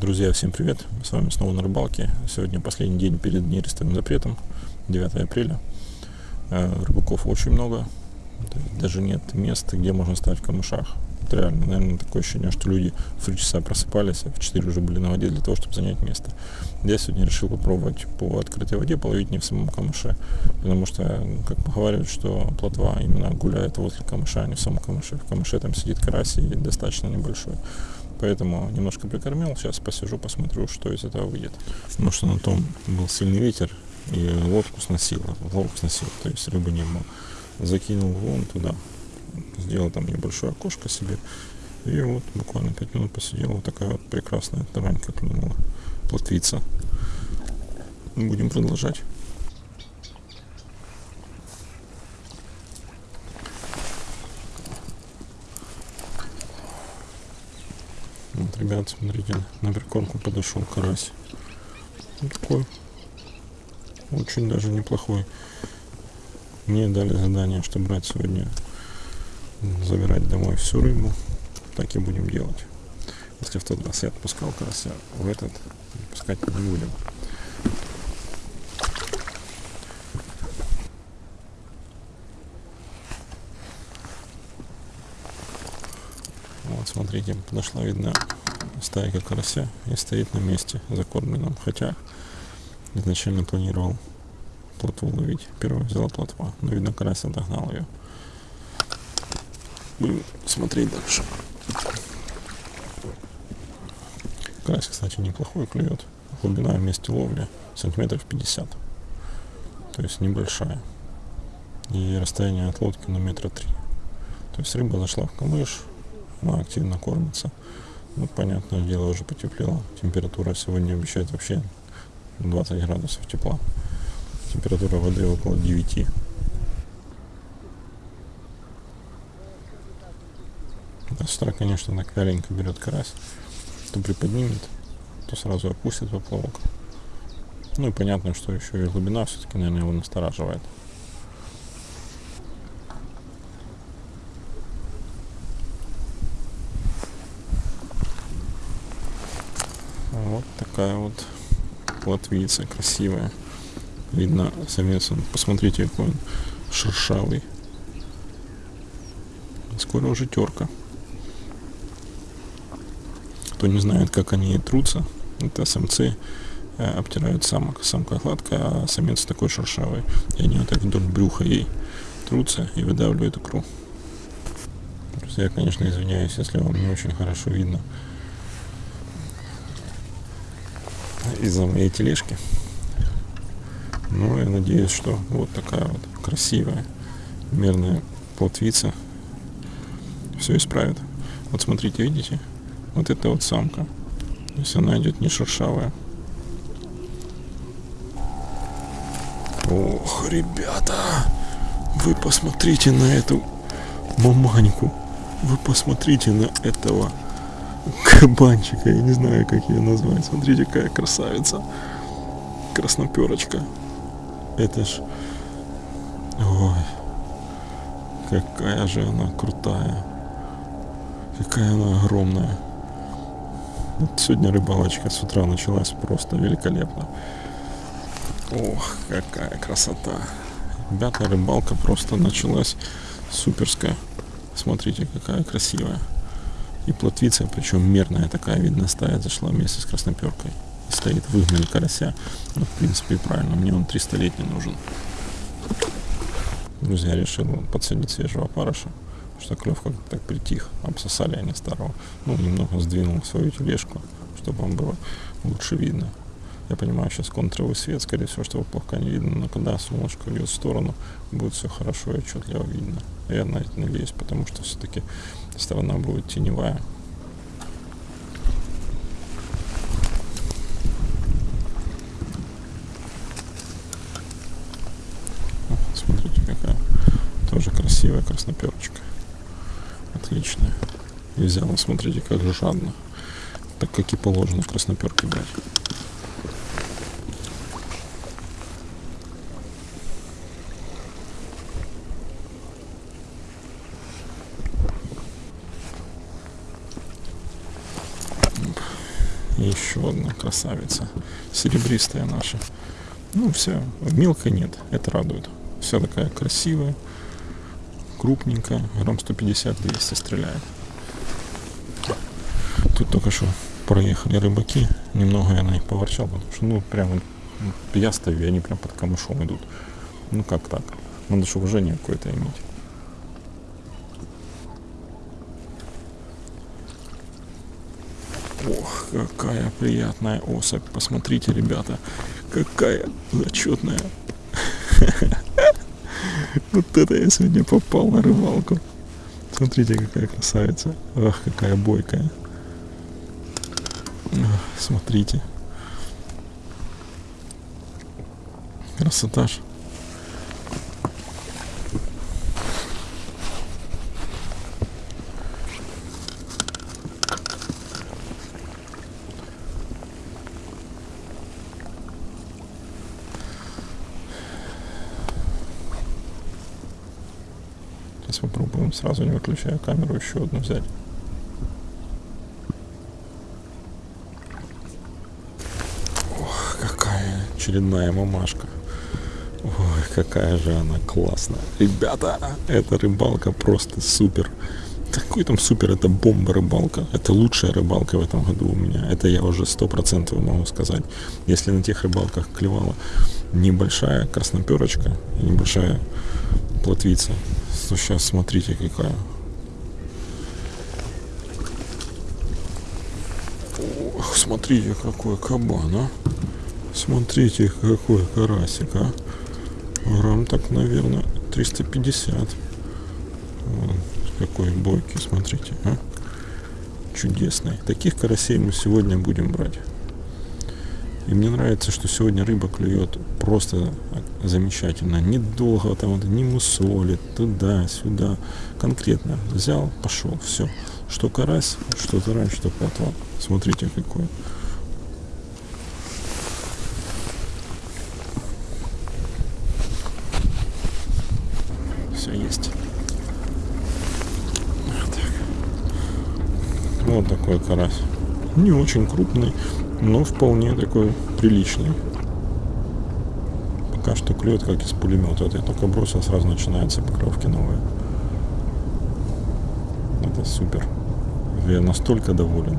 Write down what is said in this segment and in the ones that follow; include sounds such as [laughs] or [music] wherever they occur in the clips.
Друзья, всем привет! С вами снова на рыбалке. Сегодня последний день перед нерестовым запретом, 9 апреля. Э, рыбаков очень много, даже нет места, где можно стать в камышах. Это реально, наверное, такое ощущение, что люди в 3 часа просыпались, а в 4 уже были на воде для того, чтобы занять место. Я сегодня решил попробовать по открытой воде половить не в самом камыше, потому что, как поговаривают, что плотва именно гуляет возле камыша, а не в самом камыше. В камыше там сидит карась и достаточно небольшой. Поэтому немножко прикормил. Сейчас посижу, посмотрю, что из этого выйдет. Потому что на том был сильный ветер, и лодку сносило. Лодку сносило, то есть рыбы не было. Закинул вон туда. Сделал там небольшое окошко себе. И вот буквально 5 минут посидел. Вот такая вот прекрасная таранька клюнула. Плотвица. Будем продолжать. Ребят, смотрите, на прикормку подошел карась. Вот такой. Очень даже неплохой. Мне дали задание, что брать сегодня, забирать домой всю рыбу. Так и будем делать. Если в тот раз я отпускал карася, в этот пускать не будем. Вот, смотрите, подошла, видно, стайка карася и стоит на месте закормленном. Хотя изначально планировал плотву ловить. Первая взяла плотва, но, видно, карась отогнал ее. Будем смотреть дальше. Карась, кстати, неплохой клюет. Глубина в месте ловли сантиметров 50. То есть небольшая. И расстояние от лодки на метра три. То есть рыба зашла в камыш, она активно кормится. Ну, понятное дело, уже потеплело. Температура сегодня обещает вообще 20 градусов тепла. Температура воды около 9. Да, с утра, конечно, так вяленько берет карась. То приподнимет, то сразу опустит поплавок. Ну и понятно, что еще и глубина все-таки, наверное, его настораживает. Вот такая вот плотвица красивая. Видно самец, посмотрите, какой он шершавый. Скоро уже терка. Кто не знает, как они трутся, это самцы э, обтирают самок. Самка гладкая, а самец такой шершавый. И они вот так вдоль брюха ей трутся и выдавливают икру. Я, конечно, извиняюсь, если вам не очень хорошо видно из-за моей тележки. Но я надеюсь, что вот такая вот красивая, мерная плотвица все исправит. Вот смотрите, видите? Вот это вот самка. То есть она идет не шершавая. Ох, ребята, вы посмотрите на эту маманьку. Вы посмотрите на этого кабанчика, я не знаю, как ее назвать. Смотрите, какая красавица. Красноперочка. Это ж... Ой. Какая же она крутая. Какая она огромная. Вот сегодня рыбалочка с утра началась просто великолепно. Ох, какая красота. Ребята, рыбалка просто началась суперская. Смотрите, какая красивая. И плотвица, причем мерная такая, видно, стая зашла вместе с красноперкой. И стоит, выгнали карася. Ну, в принципе, правильно, мне он 300-летний нужен. Друзья, решил подсадить свежего опарыша, что клев как-то так притих. Обсосали они старого. Ну, немного сдвинул свою тележку, чтобы вам было лучше видно. Я понимаю, сейчас контровый свет, скорее всего, что плохо не видно, но когда солнышко идет в сторону, будет все хорошо и отчетливо видно. Я на это надеюсь, потому что все-таки сторона будет теневая. Смотрите, какая тоже красивая красноперочка. Отличная. И взяла, смотрите, как жадно. Так как и положено в красноперке брать. И еще одна красавица. Серебристая наша. Ну, вся. Мелкой нет. Это радует. Вся такая красивая. Крупненькая. Грамм 150-200 стреляет. Тут только что проехали рыбаки. Немного я на них поворчал, потому что, ну, прямо я стою, они прям под камышом идут. Ну, как так? Надо же уважение какое-то иметь. Ох, какая приятная особь. Посмотрите, ребята, какая зачетная. [laughs] Вот это я сегодня попал на рыбалку. Смотрите, какая красавица. Ах, какая бойкая. Смотрите. Красота ж. Сейчас попробуем сразу не выключая камеру еще одну взять. Ох, какая очередная мамашка. Ой, какая же она классная. Ребята, эта рыбалка просто супер. Какой там супер, это бомба рыбалка. Это лучшая рыбалка в этом году у меня. Это я уже сто процентов могу сказать. Если на тех рыбалках клевала небольшая красноперочка небольшая плотвица, сейчас смотрите какая. Ох, смотрите какой кабан, а. Смотрите какой карасик, а. Грамм так, наверное, 350. Вон, какой бойкий, смотрите, а? Чудесный. Таких карасей мы сегодня будем брать. И мне нравится, что сегодня рыба клюет просто замечательно. Недолго там вот, не мусолит, туда-сюда. Конкретно взял, пошел, все. Что карась, что тарань, что плотва. Смотрите какой. Все есть. Так. вот такой карась. Не очень крупный, но вполне такой приличный. Пока что клюет как из пулемета. Вот я только бросил, сразу начинаются покровки новые. Это супер. Я настолько доволен.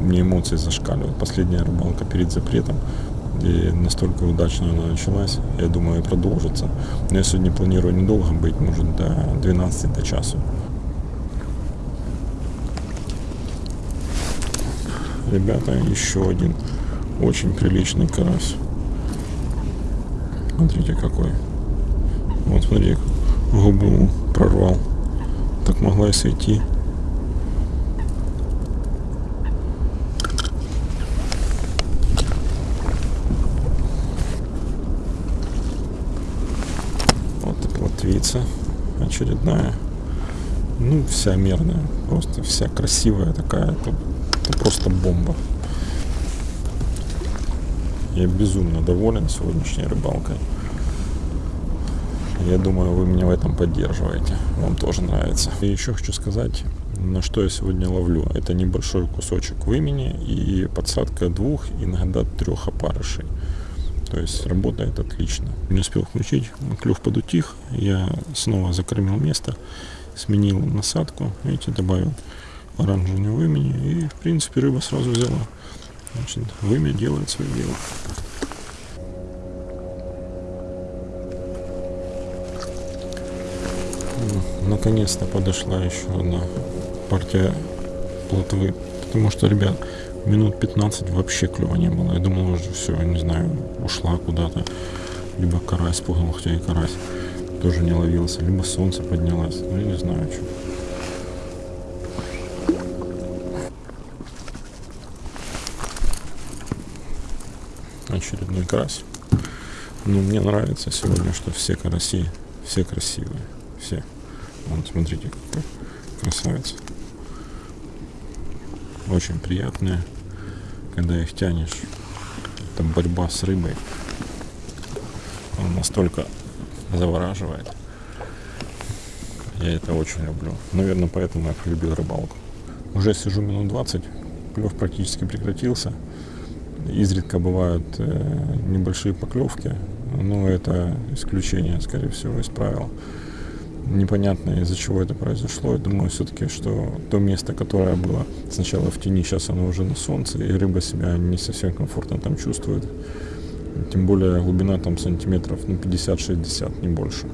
У меня эмоции зашкаливают. Последняя рыбалка перед запретом. И настолько удачно она началась. Я думаю, и продолжится. Но я сегодня планирую недолго быть, может, до 12 до часу. Ребята, еще один очень приличный карась. Смотрите какой. Вот смотри, губу прорвал. Так могла и сойти. Вот и плотвица очередная. Ну, вся мерная. Просто вся красивая такая. Это просто бомба. Я безумно доволен сегодняшней рыбалкой. Я думаю, вы меня в этом поддерживаете. Вам тоже нравится. И еще хочу сказать, на что я сегодня ловлю. Это небольшой кусочек вымени и подсадка двух, иногда трех опарышей. То есть работает отлично. Не успел включить, клюв подутих. Я снова закормил место, сменил насадку, видите, добавил оранжевое вымени. И, в принципе, рыба сразу взяла. Значит, вымя делает свое дело. Наконец-то подошла еще одна партия плотвы. Потому что, ребят, минут 15 вообще клева не было. Я думал, уже все, не знаю, ушла куда-то. Либо карась пугал, хотя и карась тоже не ловился. Либо солнце поднялось. Ну, я не знаю, что. Очередной карась. Но мне нравится сегодня, что все караси, все красивые. Все. Вот, смотрите, какой красавец. Очень приятные, когда их тянешь. Там борьба с рыбой. Он настолько завораживает. Я это очень люблю. Наверное, поэтому я полюбил рыбалку. Уже сижу минут 20, клев практически прекратился. Изредка бывают э, небольшие поклевки, но это исключение, скорее всего, из правил. Непонятно, из-за чего это произошло. Я думаю, все-таки, что то место, которое было сначала в тени, сейчас оно уже на солнце, и рыба себя не совсем комфортно там чувствует. Тем более глубина там сантиметров ну, 50-60, не больше.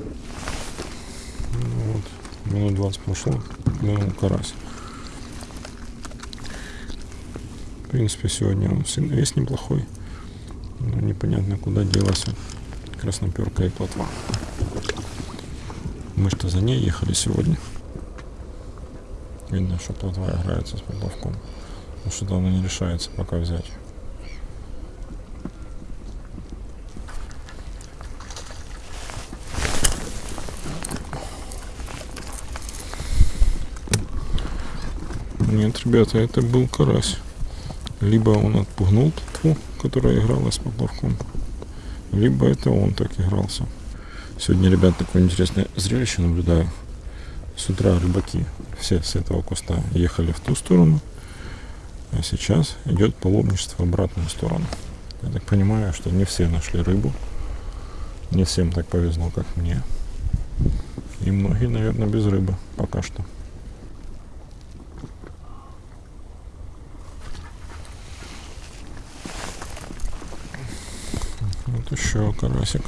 Ну, вот, минут 20 прошло, ну, карась. В принципе, сегодня он вес неплохой. Но непонятно, куда делась красноперка и плотва. Мы что за ней ехали сегодня. Видно, что плотва играется с поплавком. Но что-то она не решается пока взять. Нет, ребята, это был карась. Либо он отпугнул плотву, которая играла с поплавком, либо это он так игрался. Сегодня, ребят, такое интересное зрелище наблюдаю. С утра рыбаки все с этого куста ехали в ту сторону, а сейчас идет паломничество в обратную сторону. Я так понимаю, что не все нашли рыбу, не всем так повезло, как мне. И многие, наверное, без рыбы пока что. Вот еще карасик.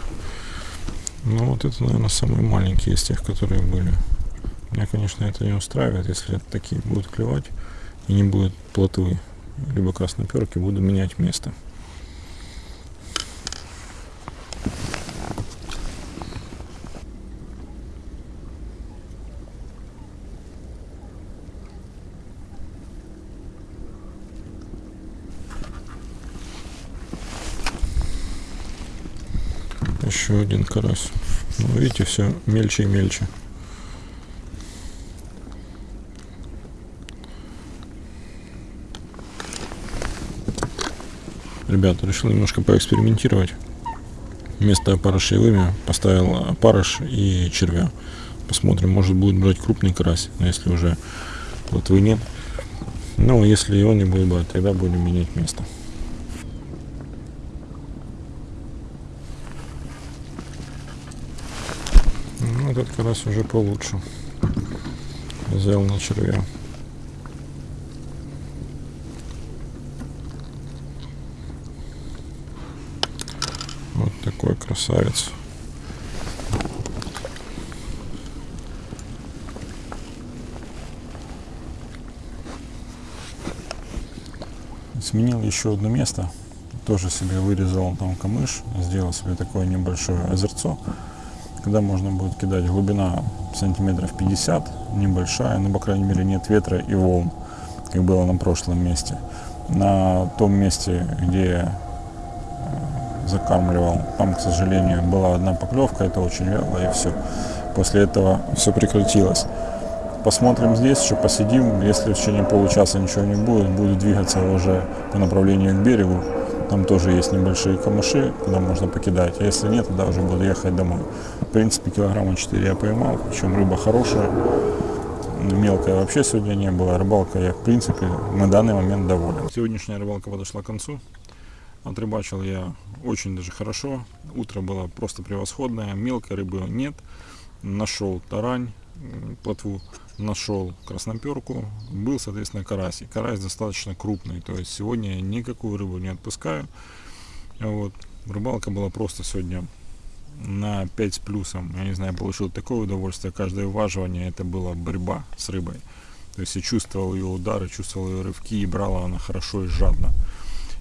Ну вот это, наверное, самые маленькие из тех, которые были. Меня, конечно, это не устраивает, если такие будут клевать и не будет плотвы, либо красноперки, буду менять место. Еще один карась. Ну, видите, все мельче и мельче. Ребята, решил немножко поэкспериментировать. Вместо опарышевыми поставил опарыш и червя. Посмотрим, может будет брать крупный карась, но если уже плотвы нет. Ну, если он не будет брать, тогда будем менять место. Этот карась уже получше. Взял на червя. Вот такой красавец. Сменил еще одно место. Тоже себе вырезал там камыш. Сделал себе такое небольшое озерцо когда можно будет кидать. Глубина сантиметров 50, небольшая, но, по крайней мере, нет ветра и волн, как было на прошлом месте. На том месте, где э, закармливал, там, к сожалению, была одна поклевка, это очень вяло, и все. После этого все прекратилось. Посмотрим здесь, еще посидим. Если в течение получаса ничего не будет, буду двигаться уже по направлению к берегу. Там тоже есть небольшие камыши, куда можно покидать. А если нет, тогда уже буду ехать домой. В принципе, килограмма 4 я поймал, причем рыба хорошая. Мелкая вообще сегодня не было. Рыбалка я, в принципе, на данный момент доволен. Сегодняшняя рыбалка подошла к концу. Отрыбачил я очень даже хорошо. Утро было просто превосходное. Мелкой рыбы нет. Нашел тарань, плотву нашел красноперку, был, соответственно, карась. И карась достаточно крупный, то есть сегодня я никакую рыбу не отпускаю. Вот. Рыбалка была просто сегодня на 5 с плюсом. Я не знаю, получил такое удовольствие. Каждое уваживание это была борьба с рыбой. То есть я чувствовал ее удары, чувствовал ее рывки и брала она хорошо и жадно.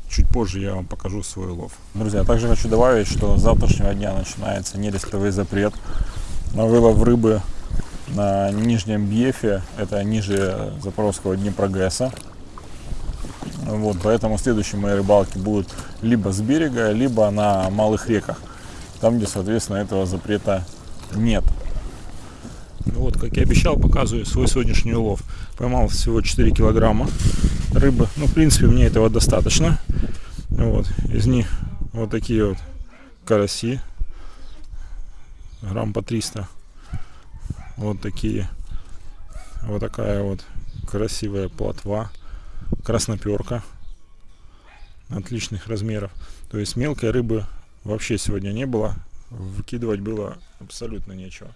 Чуть позже я вам покажу свой лов. Друзья, также хочу добавить, что с завтрашнего дня начинается нерестовый запрет на вылов рыбы на нижнем Бьефе, это ниже Запорожского Днепрогэса. Вот, поэтому следующие мои рыбалки будут либо с берега, либо на малых реках, там, где, соответственно, этого запрета нет. Ну вот, как я обещал, показываю свой сегодняшний улов. Поймал всего 4 килограмма рыбы. Ну, в принципе, мне этого достаточно. Вот, из них вот такие вот караси. Грамм по 300 вот такие. Вот такая вот красивая плотва. Красноперка. отличных размеров. То есть мелкой рыбы вообще сегодня не было. Выкидывать было абсолютно нечего.